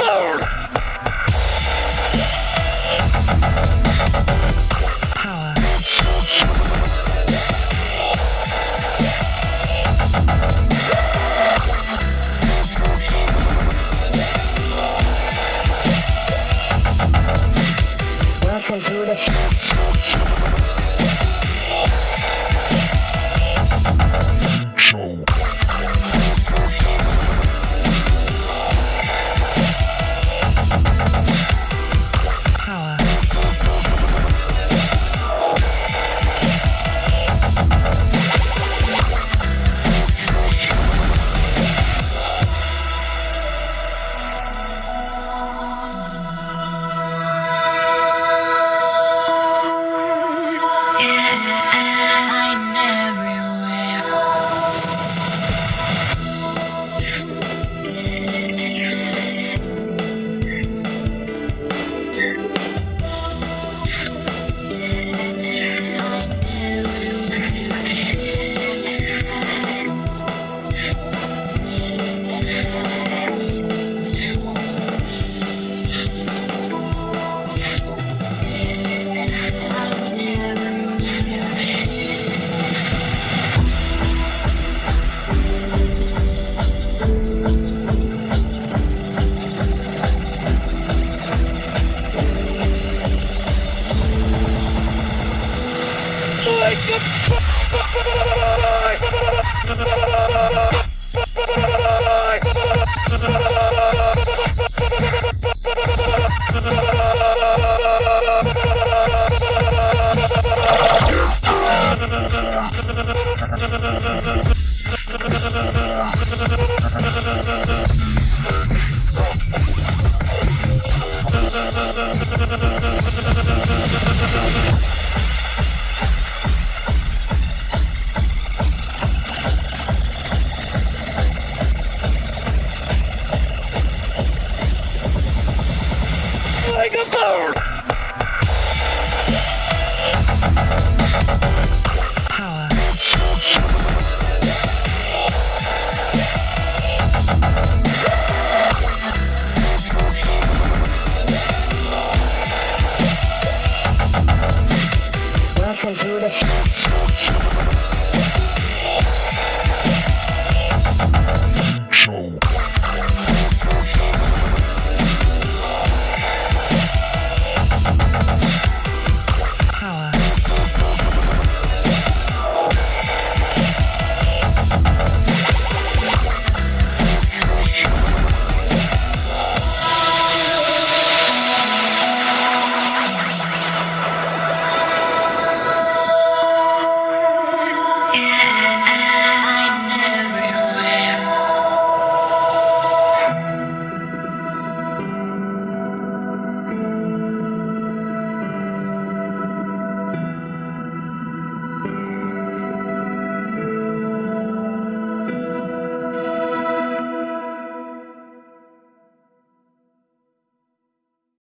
Welcome Thank Bye.